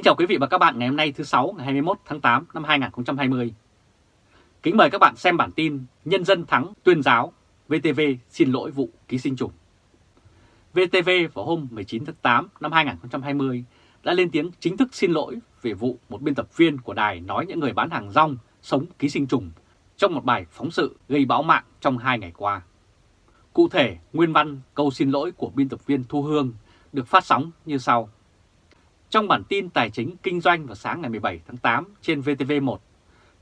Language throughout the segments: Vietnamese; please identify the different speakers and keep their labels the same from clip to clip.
Speaker 1: Kính chào quý vị và các bạn ngày hôm nay thứ sáu ngày 21 tháng 8 năm 2020. Kính mời các bạn xem bản tin Nhân dân thắng tuyên giáo, VTV xin lỗi vụ ký sinh trùng. VTV vào hôm 19 tháng 8 năm 2020 đã lên tiếng chính thức xin lỗi về vụ một biên tập viên của đài nói những người bán hàng rong sống ký sinh trùng trong một bài phóng sự gây bão mạng trong hai ngày qua. Cụ thể, nguyên văn câu xin lỗi của biên tập viên Thu Hương được phát sóng như sau. Trong bản tin tài chính kinh doanh vào sáng ngày 17 tháng 8 trên VTV1,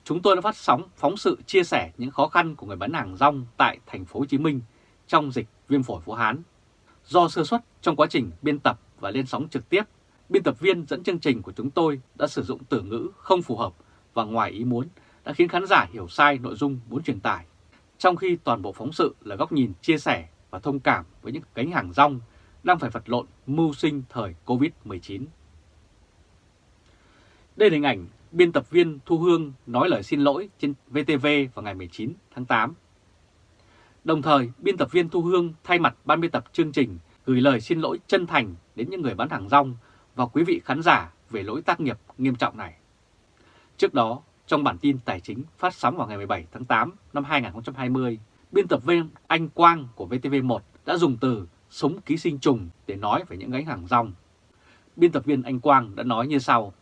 Speaker 1: chúng tôi đã phát sóng phóng sự chia sẻ những khó khăn của người bán hàng rong tại thành phố Hồ Chí Minh trong dịch viêm phổi Vũ Hán. Do sơ suất trong quá trình biên tập và lên sóng trực tiếp, biên tập viên dẫn chương trình của chúng tôi đã sử dụng từ ngữ không phù hợp và ngoài ý muốn đã khiến khán giả hiểu sai nội dung muốn truyền tải. Trong khi toàn bộ phóng sự là góc nhìn chia sẻ và thông cảm với những cánh hàng rong đang phải vật lộn mưu sinh thời Covid-19. Đây là hình ảnh biên tập viên Thu Hương nói lời xin lỗi trên VTV vào ngày 19 tháng 8. Đồng thời, biên tập viên Thu Hương thay mặt ban biên tập chương trình gửi lời xin lỗi chân thành đến những người bán hàng rong và quý vị khán giả về lỗi tác nghiệp nghiêm trọng này. Trước đó, trong bản tin tài chính phát sóng vào ngày 17 tháng 8 năm 2020, biên tập viên Anh Quang của VTV1 đã dùng từ sống ký sinh trùng để nói về những gánh hàng rong. Biên tập viên Anh Quang đã nói như sau.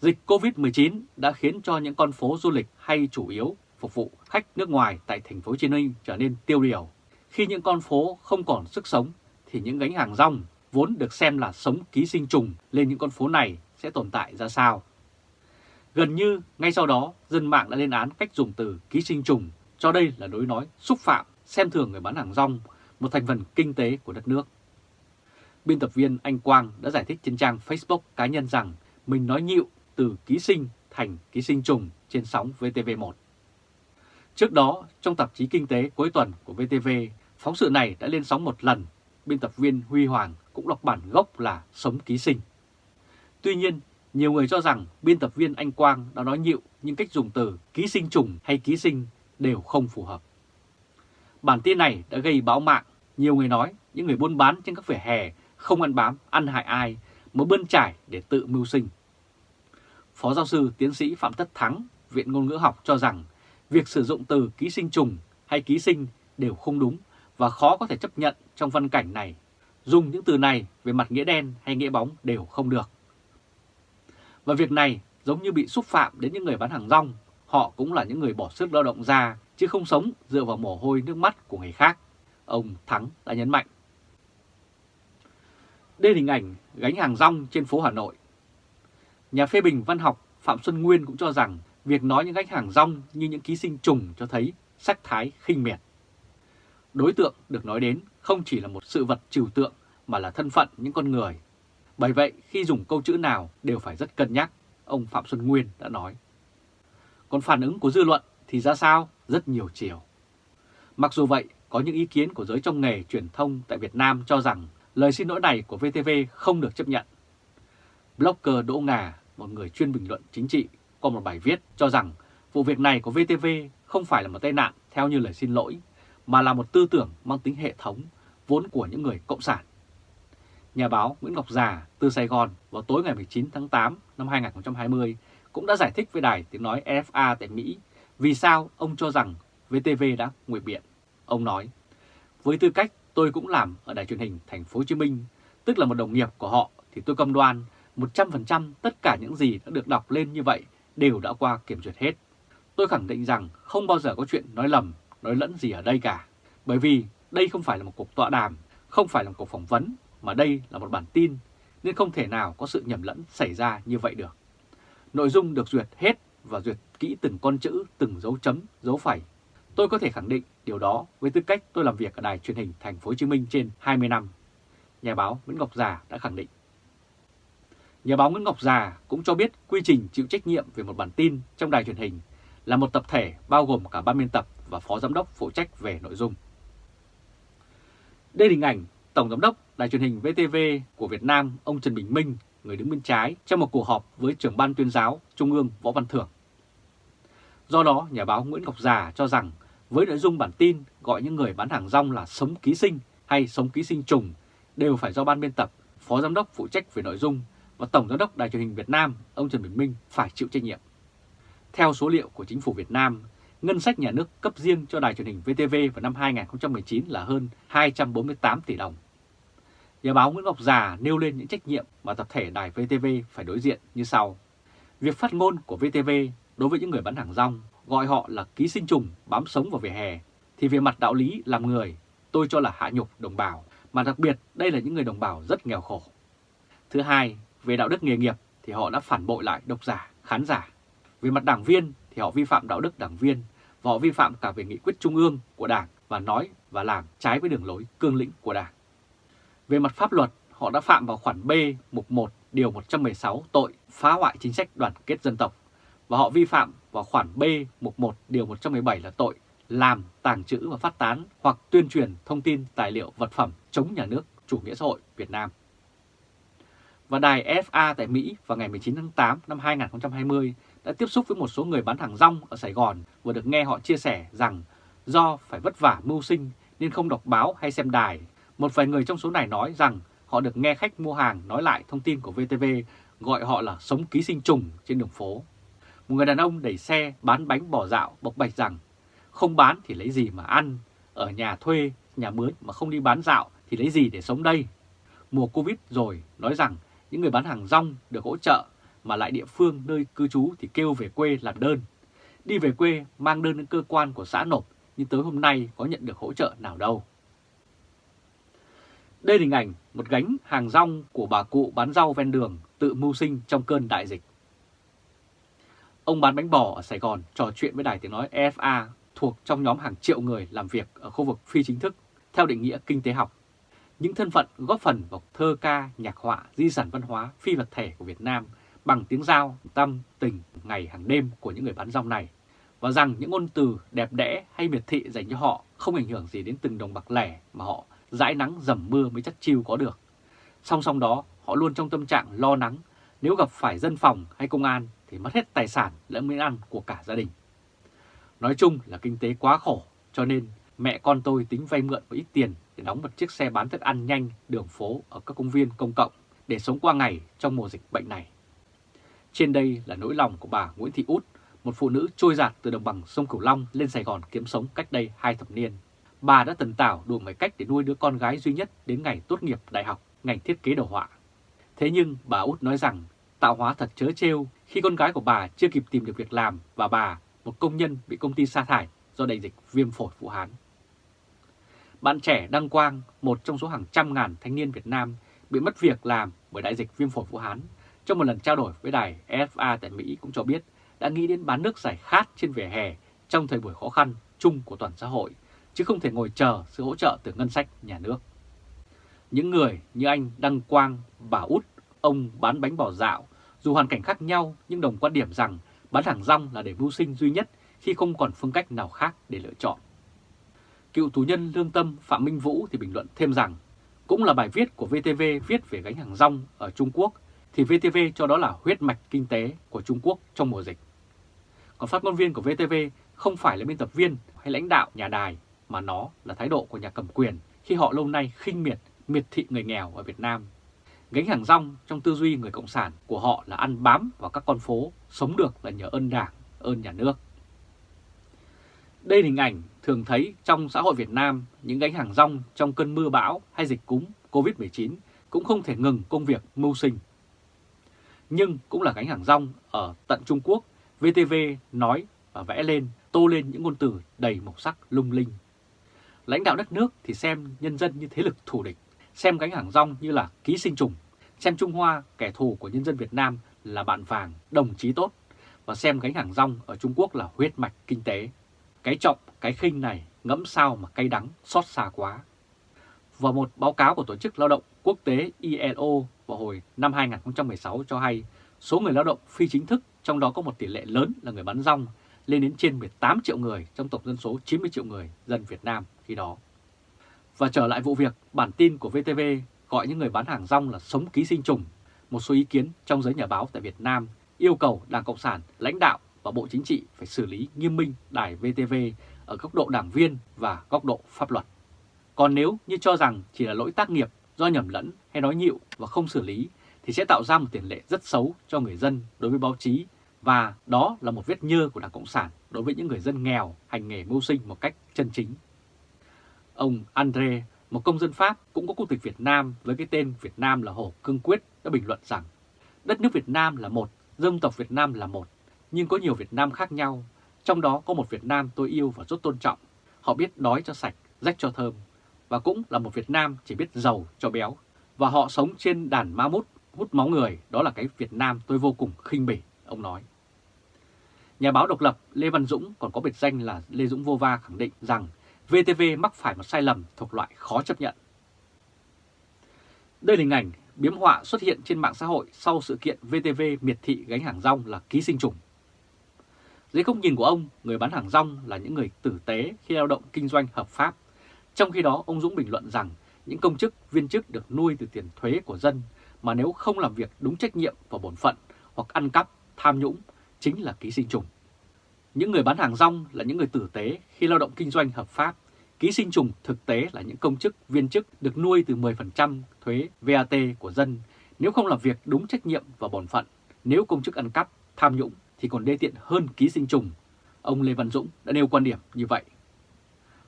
Speaker 1: Dịch COVID-19 đã khiến cho những con phố du lịch hay chủ yếu phục vụ khách nước ngoài tại thành phố Hồ Chí Minh trở nên tiêu điều. Khi những con phố không còn sức sống thì những gánh hàng rong vốn được xem là sống ký sinh trùng lên những con phố này sẽ tồn tại ra sao. Gần như ngay sau đó dân mạng đã lên án cách dùng từ ký sinh trùng cho đây là đối nói xúc phạm, xem thường người bán hàng rong, một thành phần kinh tế của đất nước. Biên tập viên Anh Quang đã giải thích trên trang Facebook cá nhân rằng mình nói nhịu từ ký sinh thành ký sinh trùng trên sóng VTV1. Trước đó, trong tạp chí Kinh tế cuối tuần của VTV, phóng sự này đã lên sóng một lần. Biên tập viên Huy Hoàng cũng đọc bản gốc là sống ký sinh. Tuy nhiên, nhiều người cho rằng biên tập viên Anh Quang đã nói nhịu nhưng cách dùng từ ký sinh trùng hay ký sinh đều không phù hợp. Bản tin này đã gây báo mạng, nhiều người nói những người buôn bán trên các vỉa hè không ăn bám, ăn hại ai mới bươn trải để tự mưu sinh. Phó giáo sư tiến sĩ Phạm Tất Thắng, Viện Ngôn ngữ học cho rằng việc sử dụng từ ký sinh trùng hay ký sinh đều không đúng và khó có thể chấp nhận trong văn cảnh này. Dùng những từ này về mặt nghĩa đen hay nghĩa bóng đều không được. Và việc này giống như bị xúc phạm đến những người bán hàng rong, họ cũng là những người bỏ sức lao động ra chứ không sống dựa vào mồ hôi nước mắt của người khác. Ông Thắng đã nhấn mạnh. Đây là hình ảnh gánh hàng rong trên phố Hà Nội Nhà phê bình văn học Phạm Xuân Nguyên cũng cho rằng việc nói những khách hàng rong như những ký sinh trùng cho thấy sắc thái khinh miệt. Đối tượng được nói đến không chỉ là một sự vật trừu tượng mà là thân phận những con người. Bởi vậy khi dùng câu chữ nào đều phải rất cân nhắc, ông Phạm Xuân Nguyên đã nói. Còn phản ứng của dư luận thì ra sao? Rất nhiều chiều. Mặc dù vậy, có những ý kiến của giới trong nghề truyền thông tại Việt Nam cho rằng lời xin lỗi này của VTV không được chấp nhận. Blogger Đỗ Ngà, một người chuyên bình luận chính trị, có một bài viết cho rằng vụ việc này của VTV không phải là một tai nạn theo như lời xin lỗi, mà là một tư tưởng mang tính hệ thống, vốn của những người cộng sản. Nhà báo Nguyễn Ngọc Già từ Sài Gòn vào tối ngày 19 tháng 8 năm 2020 cũng đã giải thích với đài tiếng nói FA tại Mỹ vì sao ông cho rằng VTV đã nguyệt biện. Ông nói, với tư cách tôi cũng làm ở đài truyền hình thành phố Hồ Chí Minh, tức là một đồng nghiệp của họ thì tôi cam đoan 100% tất cả những gì đã được đọc lên như vậy đều đã qua kiểm duyệt hết. Tôi khẳng định rằng không bao giờ có chuyện nói lầm, nói lẫn gì ở đây cả. Bởi vì đây không phải là một cuộc tọa đàm, không phải là một cuộc phỏng vấn, mà đây là một bản tin, nên không thể nào có sự nhầm lẫn xảy ra như vậy được. Nội dung được duyệt hết và duyệt kỹ từng con chữ, từng dấu chấm, dấu phẩy. Tôi có thể khẳng định điều đó với tư cách tôi làm việc ở đài truyền hình thành phố Hồ Chí Minh trên 20 năm. Nhà báo Nguyễn Ngọc Già đã khẳng định. Nhà báo Nguyễn Ngọc Già cũng cho biết quy trình chịu trách nhiệm về một bản tin trong đài truyền hình là một tập thể bao gồm cả ban biên tập và phó giám đốc phụ trách về nội dung. Đây là hình ảnh Tổng giám đốc đài truyền hình VTV của Việt Nam ông Trần Bình Minh, người đứng bên trái trong một cuộc họp với trưởng ban tuyên giáo Trung ương Võ Văn Thưởng. Do đó, nhà báo Nguyễn Ngọc Già cho rằng với nội dung bản tin gọi những người bán hàng rong là sống ký sinh hay sống ký sinh trùng đều phải do ban biên tập, phó giám đốc phụ trách về nội dung và Tổng Giám đốc Đài truyền hình Việt Nam, ông Trần Bình Minh phải chịu trách nhiệm. Theo số liệu của chính phủ Việt Nam, ngân sách nhà nước cấp riêng cho đài truyền hình VTV vào năm 2019 là hơn 248 tỷ đồng. Nhà báo Nguyễn Ngọc Già nêu lên những trách nhiệm mà tập thể đài VTV phải đối diện như sau. Việc phát ngôn của VTV đối với những người bán hàng rong gọi họ là ký sinh trùng bám sống vào vỉa hè, thì về mặt đạo lý làm người, tôi cho là hạ nhục đồng bào, mà đặc biệt đây là những người đồng bào rất nghèo khổ. Thứ hai, về đạo đức nghề nghiệp thì họ đã phản bội lại độc giả, khán giả. Về mặt đảng viên thì họ vi phạm đạo đức đảng viên và họ vi phạm cả về nghị quyết trung ương của đảng và nói và làm trái với đường lối cương lĩnh của đảng. Về mặt pháp luật, họ đã phạm vào khoản B mục 1 điều 116 tội phá hoại chính sách đoàn kết dân tộc và họ vi phạm vào khoản B mục 1 điều 117 là tội làm, tàng trữ và phát tán hoặc tuyên truyền thông tin tài liệu vật phẩm chống nhà nước chủ nghĩa xã hội Việt Nam. Và đài FA tại Mỹ vào ngày 19 tháng 8 năm 2020 đã tiếp xúc với một số người bán hàng rong ở Sài Gòn và được nghe họ chia sẻ rằng do phải vất vả mưu sinh nên không đọc báo hay xem đài. Một vài người trong số này nói rằng họ được nghe khách mua hàng nói lại thông tin của VTV gọi họ là sống ký sinh trùng trên đường phố. Một người đàn ông đẩy xe bán bánh bò dạo bộc bạch rằng không bán thì lấy gì mà ăn, ở nhà thuê, nhà mướn mà không đi bán dạo thì lấy gì để sống đây. Mùa Covid rồi nói rằng những người bán hàng rong được hỗ trợ mà lại địa phương nơi cư trú thì kêu về quê làm đơn. Đi về quê mang đơn đến cơ quan của xã nộp, nhưng tới hôm nay có nhận được hỗ trợ nào đâu. Đây là hình ảnh một gánh hàng rong của bà cụ bán rau ven đường tự mưu sinh trong cơn đại dịch. Ông bán bánh bò ở Sài Gòn trò chuyện với đài tiếng nói EFA thuộc trong nhóm hàng triệu người làm việc ở khu vực phi chính thức, theo định nghĩa kinh tế học. Những thân phận góp phần vào thơ ca, nhạc họa, di sản văn hóa phi vật thể của Việt Nam bằng tiếng giao, tâm, tình, ngày hàng đêm của những người bán rong này và rằng những ngôn từ đẹp đẽ hay miệt thị dành cho họ không ảnh hưởng gì đến từng đồng bạc lẻ mà họ dãi nắng dầm mưa mới chắc chiêu có được. Song song đó, họ luôn trong tâm trạng lo lắng nếu gặp phải dân phòng hay công an thì mất hết tài sản lẫn miếng ăn của cả gia đình. Nói chung là kinh tế quá khổ, cho nên mẹ con tôi tính vay mượn một ít tiền để đóng một chiếc xe bán thức ăn nhanh đường phố ở các công viên công cộng để sống qua ngày trong mùa dịch bệnh này. Trên đây là nỗi lòng của bà Nguyễn Thị Út, một phụ nữ trôi giạt từ đồng bằng sông Cửu Long lên Sài Gòn kiếm sống cách đây hai thập niên. Bà đã tần tảo đủ mọi cách để nuôi đứa con gái duy nhất đến ngày tốt nghiệp đại học ngành thiết kế đồ họa. Thế nhưng bà Út nói rằng tạo hóa thật chớ trêu khi con gái của bà chưa kịp tìm được việc làm và bà, một công nhân bị công ty sa thải do đại dịch viêm phổi Vũ Hán. Bạn trẻ Đăng Quang, một trong số hàng trăm ngàn thanh niên Việt Nam bị mất việc làm bởi đại dịch viêm phổi Vũ Hán, trong một lần trao đổi với đài FA tại Mỹ cũng cho biết đã nghĩ đến bán nước giải khát trên vỉa hè trong thời buổi khó khăn chung của toàn xã hội, chứ không thể ngồi chờ sự hỗ trợ từ ngân sách nhà nước. Những người như anh Đăng Quang, bà Út, ông bán bánh bò dạo, dù hoàn cảnh khác nhau nhưng đồng quan điểm rằng bán hàng rong là để mưu sinh duy nhất khi không còn phương cách nào khác để lựa chọn. Cựu tù nhân lương tâm Phạm Minh Vũ thì bình luận thêm rằng cũng là bài viết của VTV viết về gánh hàng rong ở Trung Quốc thì VTV cho đó là huyết mạch kinh tế của Trung Quốc trong mùa dịch. Còn phát ngôn viên của VTV không phải là biên tập viên hay lãnh đạo nhà đài mà nó là thái độ của nhà cầm quyền khi họ lâu nay khinh miệt, miệt thị người nghèo ở Việt Nam. Gánh hàng rong trong tư duy người Cộng sản của họ là ăn bám vào các con phố, sống được là nhờ ơn đảng, ơn nhà nước. Đây là hình ảnh thường thấy trong xã hội Việt Nam, những gánh hàng rong trong cơn mưa bão hay dịch cúm COVID-19 cũng không thể ngừng công việc mưu sinh. Nhưng cũng là gánh hàng rong ở tận Trung Quốc, VTV nói và vẽ lên, tô lên những ngôn từ đầy màu sắc lung linh. Lãnh đạo đất nước thì xem nhân dân như thế lực thù địch, xem gánh hàng rong như là ký sinh trùng, xem Trung Hoa, kẻ thù của nhân dân Việt Nam là bạn vàng, đồng chí tốt, và xem gánh hàng rong ở Trung Quốc là huyết mạch kinh tế. Cái trọng, cái khinh này ngẫm sao mà cay đắng, xót xa quá. Và một báo cáo của Tổ chức Lao động Quốc tế ILO vào hồi năm 2016 cho hay số người lao động phi chính thức, trong đó có một tỷ lệ lớn là người bán rong, lên đến trên 18 triệu người trong tổng dân số 90 triệu người dân Việt Nam khi đó. Và trở lại vụ việc, bản tin của VTV gọi những người bán hàng rong là sống ký sinh trùng. Một số ý kiến trong giới nhà báo tại Việt Nam yêu cầu Đảng Cộng sản, lãnh đạo và Bộ Chính trị phải xử lý nghiêm minh đài VTV ở góc độ đảng viên và góc độ pháp luật. Còn nếu như cho rằng chỉ là lỗi tác nghiệp do nhầm lẫn hay nói nhịu và không xử lý thì sẽ tạo ra một tiền lệ rất xấu cho người dân đối với báo chí và đó là một vết nhơ của Đảng Cộng sản đối với những người dân nghèo hành nghề mưu sinh một cách chân chính. Ông André, một công dân Pháp cũng có quốc tịch Việt Nam với cái tên Việt Nam là Hồ Cương Quyết đã bình luận rằng đất nước Việt Nam là một, dân tộc Việt Nam là một, nhưng có nhiều Việt Nam khác nhau, trong đó có một Việt Nam tôi yêu và rất tôn trọng. Họ biết đói cho sạch, rách cho thơm, và cũng là một Việt Nam chỉ biết giàu cho béo. Và họ sống trên đàn ma mút, hút máu người, đó là cái Việt Nam tôi vô cùng khinh bỉ, ông nói. Nhà báo độc lập Lê Văn Dũng còn có biệt danh là Lê Dũng Vô Va khẳng định rằng VTV mắc phải một sai lầm thuộc loại khó chấp nhận. Đây là hình ảnh biếm họa xuất hiện trên mạng xã hội sau sự kiện VTV miệt thị gánh hàng rong là ký sinh trùng. Dưới góc nhìn của ông, người bán hàng rong là những người tử tế khi lao động kinh doanh hợp pháp. Trong khi đó, ông Dũng bình luận rằng những công chức, viên chức được nuôi từ tiền thuế của dân mà nếu không làm việc đúng trách nhiệm và bổn phận hoặc ăn cắp, tham nhũng chính là ký sinh trùng. Những người bán hàng rong là những người tử tế khi lao động kinh doanh hợp pháp. Ký sinh trùng thực tế là những công chức, viên chức được nuôi từ 10% thuế VAT của dân nếu không làm việc đúng trách nhiệm và bổn phận. Nếu công chức ăn cắp, tham nhũng thì còn đê tiện hơn ký sinh trùng. Ông Lê Văn Dũng đã nêu quan điểm như vậy.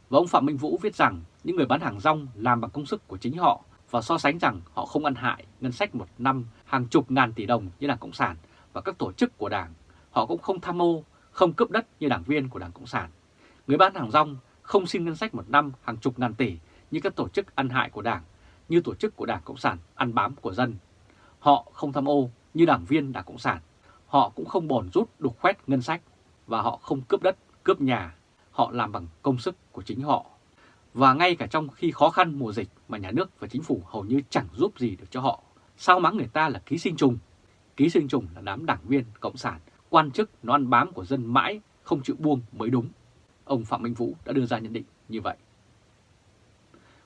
Speaker 1: Và ông Phạm Minh Vũ viết rằng những người bán hàng rong làm bằng công sức của chính họ và so sánh rằng họ không ăn hại ngân sách một năm hàng chục ngàn tỷ đồng như Đảng Cộng sản và các tổ chức của Đảng. Họ cũng không tham mô, không cướp đất như đảng viên của Đảng Cộng sản. Người bán hàng rong không xin ngân sách một năm hàng chục ngàn tỷ như các tổ chức ăn hại của Đảng, như tổ chức của Đảng Cộng sản ăn bám của dân. Họ không tham ô như đảng viên Đảng Cộng sản. Họ cũng không bòn rút đục khoét ngân sách và họ không cướp đất, cướp nhà. Họ làm bằng công sức của chính họ. Và ngay cả trong khi khó khăn mùa dịch mà nhà nước và chính phủ hầu như chẳng giúp gì được cho họ. Sao mắng người ta là ký sinh trùng? Ký sinh trùng là đám đảng viên Cộng sản, quan chức nó ăn bám của dân mãi, không chịu buông mới đúng. Ông Phạm Minh Vũ đã đưa ra nhận định như vậy.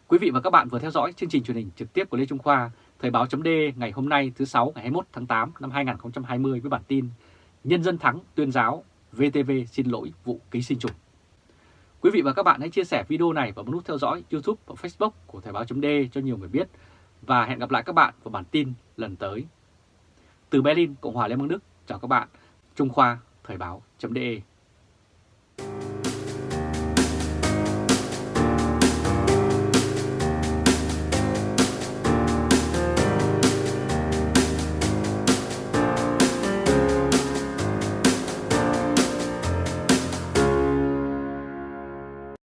Speaker 1: Quý vị và các bạn vừa theo dõi chương trình truyền hình trực tiếp của Lê Trung Khoa, Thời báo chấm ngày hôm nay thứ 6 ngày 21 tháng 8 năm 2020 với bản tin Nhân dân thắng tuyên giáo, VTV xin lỗi vụ ký sinh trùng. Quý vị và các bạn hãy chia sẻ video này và bấm nút theo dõi YouTube và Facebook của Thời báo chấm cho nhiều người biết. Và hẹn gặp lại các bạn vào bản tin lần tới. Từ Berlin, Cộng hòa Liên bang Đức, chào các bạn. Trung Khoa, Thời báo chấm